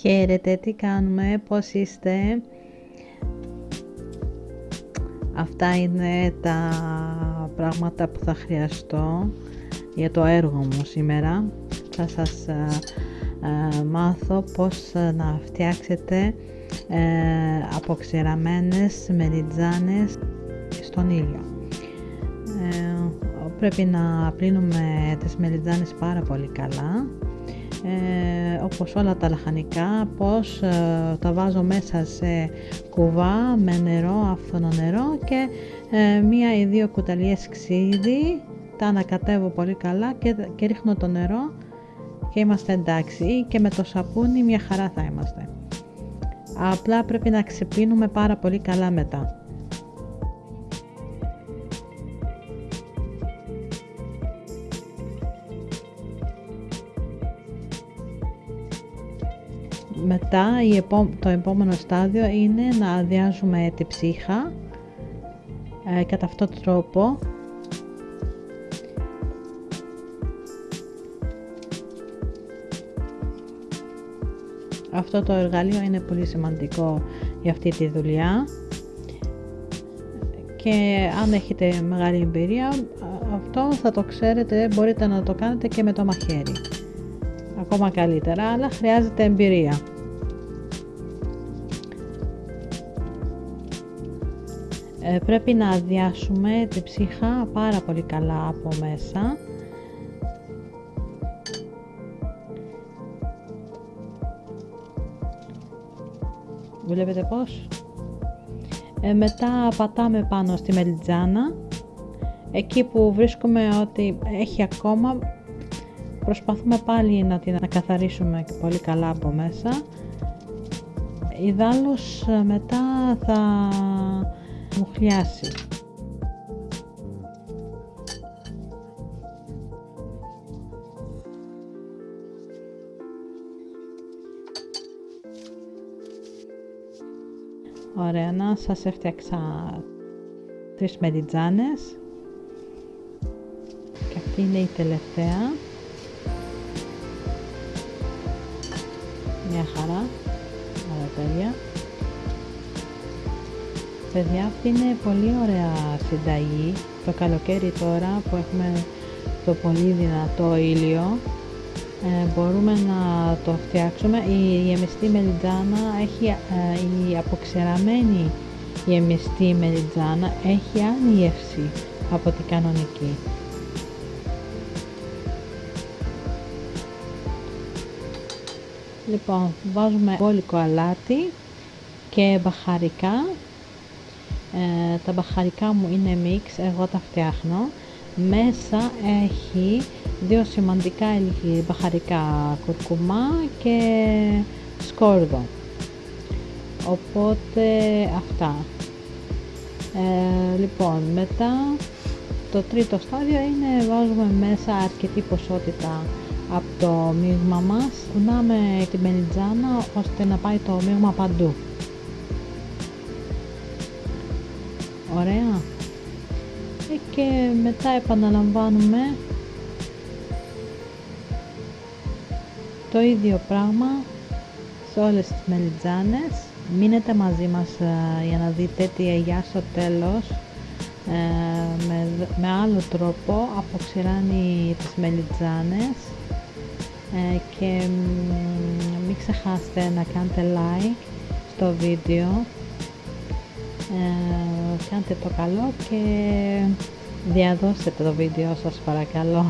Χαίρετε, τι κάνουμε, πώς είστε; Αυτά είναι τα πράγματα που θα χρειαστώ για το έργο μου σήμερα. Θα σας ε, ε, μάθω πώς να φτιάξετε ε, αποξηραμένες μεριτζάνες στον ήλιο. Ε, πρέπει να πλύνουμε τις μεριτζάνες πάρα πολύ καλά ε, όπως όλα τα λαχανικά, πώς ε, τα βάζω μέσα σε κουβά με νερό, άφθονο νερό και ε, μία ή δύο κουταλιές ξύδι, τα ανακατεύω πολύ καλά και, και ρίχνω το νερό και είμαστε εντάξει και με το σαπούνι μια χαρά θα είμαστε. Απλά πρέπει να ξεπίνουμε πάρα πολύ καλά μετά. Μετά το επόμενο στάδιο είναι να αδειάζουμε τη ψύχα ε, κατά αυτόν τον τρόπο Αυτό το εργαλείο είναι πολύ σημαντικό για αυτή τη δουλειά και αν έχετε μεγάλη εμπειρία αυτό θα το ξέρετε, μπορείτε να το κάνετε και με το μαχαίρι. Ακόμα καλύτερα, αλλά χρειάζεται εμπειρία. Ε, πρέπει να αδειάσουμε τη ψύχα πάρα πολύ καλά από μέσα Βλέπετε πώς; Ε, μετά πατάμε πάνω στη μελιτζάνα. Εκεί που βρίσκουμε ότι έχει ακόμα, προσπαθούμε πάλι να την καθαρίσουμε πολύ καλά από μέσα. Ιδάλλως μετά θα μου χλιάσει. Ωραία, να σας έφτιαξα τρεις μεριτζάνες και αυτή είναι η τελευταία. Μια χαρά, ωραία τέλεια. Παιδιά, αυτή είναι πολύ ωραία συνταγή. Το καλοκαίρι τώρα που έχουμε το πολύ δυνατό ήλιο, ε, μπορούμε να το φτιάξουμε. Η γεμιστή μελιτζάνα έχει, ε, η αποξεραμένη γεμιστή μελιτζάνα έχει άλλη γεύση από την κανονική. Λοιπόν, βάζουμε μπόλικο αλάτι και μπαχαρικά. Ε, τα μπαχαρικά μου είναι μίξ, εγώ τα φτιάχνω. Μέσα έχει δύο σημαντικά μπαχαρικά κουρκουμά και σκόρδο. Οπότε αυτά. Ε, λοιπόν, μετά το τρίτο στάδιο είναι βάζουμε μέσα αρκετή ποσότητα από το μείγμα μας. Κουνάμε την μελιτζάνα ώστε να πάει το μείγμα παντού. Ωραία. Ε, και μετά επαναλαμβάνουμε το ίδιο πράγμα σε όλες τις μελιτζάνες. Μείνετε μαζί μας ε, για να δείτε τι αγιά στο τέλος ε, με, με άλλο τρόπο αποξηράνει τις μελιτζάνες. Ε, και μην ξεχάσετε να κάνετε like στο βίντεο κάντε το καλό και διαδώστε το βίντεο σας παρακαλώ.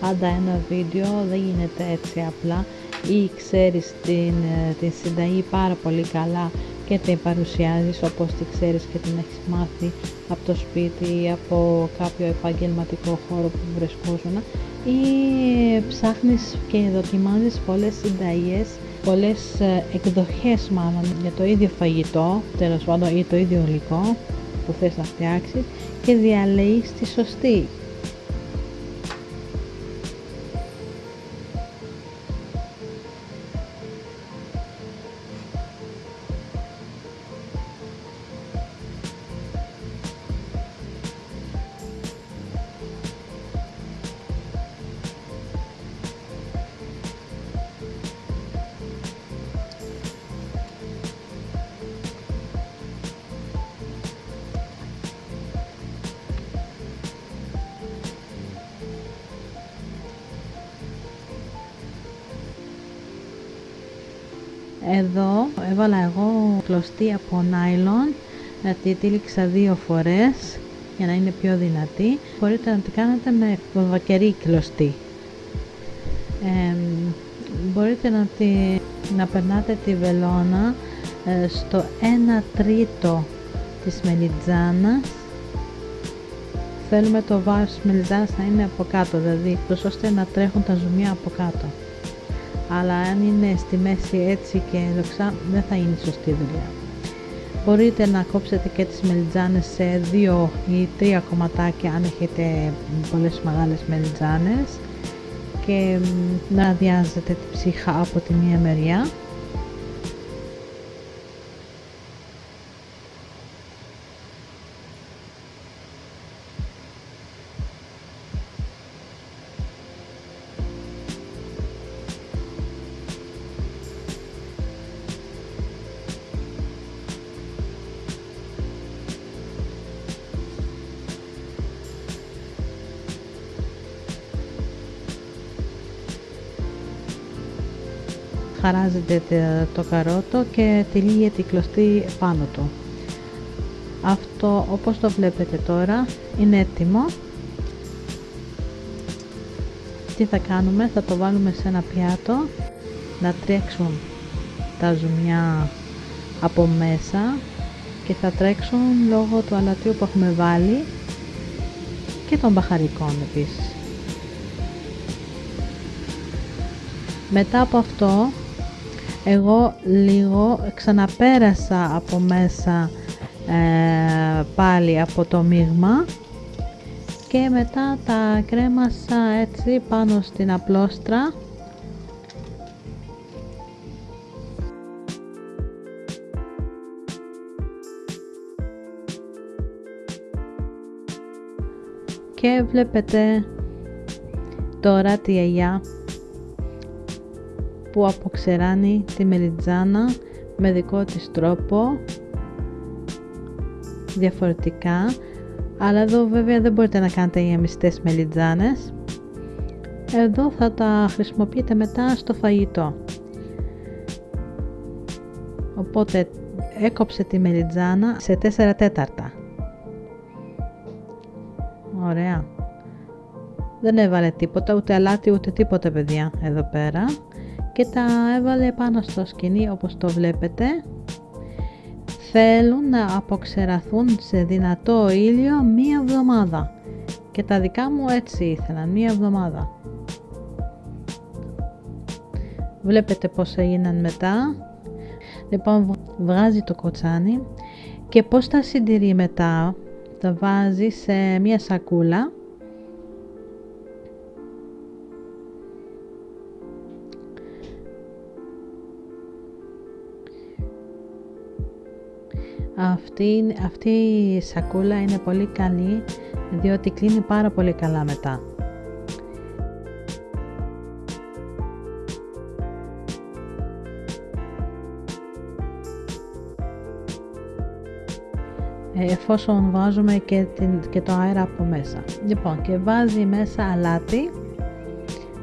Πάντα ένα βίντεο δεν γίνεται έτσι απλά. Ή ξέρεις την, ε, την συνταγή πάρα πολύ καλά και την παρουσιάζεις όπως τη ξέρεις και την έχεις μάθει από το σπίτι ή από κάποιο επαγγελματικό χώρο που βρισκόσουν ή ψάχνεις και δοκιμάζεις πολλές συνταγές πολλές ε, εκδοχές μάλλον για το ίδιο φαγητό τέλος πάντων ή το ίδιο υλικό που θες να φτιάξεις και διαλέγεις τη σωστή Εδώ έβαλα εγώ κλωστή από νάιλον, να τη τύλιξα δύο φορές για να είναι πιο δυνατή. Μπορείτε να την κάνετε με βακερή κλωστή. μπορείτε να, τη, να περνάτε τη βελόνα ε, στο 1 τρίτο της μελιτζάνας θέλουμε το βάρος της μελιτζάνας να είναι από κάτω δηλαδή ώστε να τρέχουν τα ζουμιά από κάτω αλλά αν είναι στη μέση έτσι και δοξά δεν θα είναι σωστή δουλειά. Μπορείτε να κόψετε και τις μελιτζάνες σε δύο ή τρία κομματάκια αν έχετε πολλές μεγάλες μελιτζάνες και να αδειάζετε τη ψύχα από τη μία μεριά χαράζεται το καρότο και τυλίγεται η κλωστή πάνω του. Αυτό όπως το βλέπετε τώρα είναι έτοιμο. Τι θα κάνουμε, θα το βάλουμε σε ένα πιάτο να τρέξουν τα ζουμιά από μέσα και θα τρέξουν λόγω του αλατίου που έχουμε βάλει και των μπαχαρικών επίσης. Μετά από αυτό εγώ λίγο ξαναπέρασα από μέσα ε, πάλι από το μείγμα και μετά τα κρέμασα έτσι πάνω στην απλόστρα και βλέπετε τώρα τη γιαγιά που αποξεράνει τη μελιτζάνα με δικό της τρόπο διαφορετικά. Αλλά εδώ βέβαια δεν μπορείτε να κάνετε γεμιστές μελιτζάνες. Εδώ θα τα χρησιμοποιείτε μετά στο φαγητό. Οπότε έκοψε τη μελιτζάνα σε 4 τέταρτα. Ωραία. Δεν έβαλε τίποτα ούτε αλάτι ούτε τίποτα παιδιά εδώ πέρα και τα έβαλε πάνω στο σκηνή όπως το βλέπετε. Θέλουν να αποξεραθούν σε δυνατό ήλιο μία εβδομάδα. Και τα δικά μου έτσι ήθελαν μία εβδομάδα. Βλέπετε πως έγιναν μετά. Λοιπόν βγάζει το κοτσάνι και πως τα συντηρεί μετά. Τα βάζει σε μία σακούλα Αυτή, αυτή η σακούλα είναι πολύ καλή διότι κλείνει πάρα πολύ καλά μετά. εφόσον βάζουμε και, την, και το αέρα από μέσα. Λοιπόν, και βάζει μέσα αλάτι,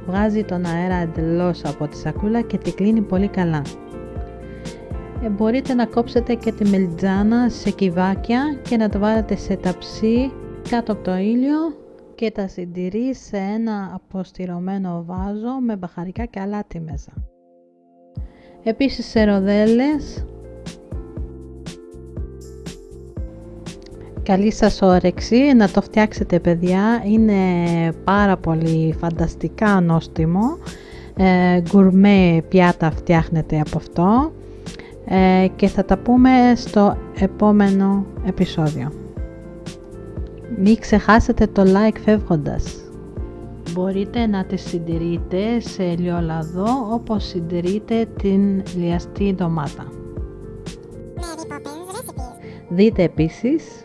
βγάζει τον αέρα εντελώς από τη σακούλα και τη κλείνει πολύ καλά. Ε, μπορείτε να κόψετε και τη μελιτζάνα σε κυβάκια και να τα βάλετε σε ταψί κάτω από το ήλιο και τα συντηρεί σε ένα αποστηρωμένο βάζο με μπαχαρικά και αλάτι μέσα. Επίσης σε ροδέλες. Καλή σας όρεξη να το φτιάξετε παιδιά, είναι πάρα πολύ φανταστικά νόστιμο, ε, γκουρμέ πιάτα φτιάχνετε από αυτό ε, και θα τα πούμε στο επόμενο επεισόδιο. Μην ξεχάσετε το like φεύγοντας. Μπορείτε να τη συντηρείτε σε ελαιόλαδο όπως συντηρείτε την λιαστή ντομάτα. Δείτε επίσης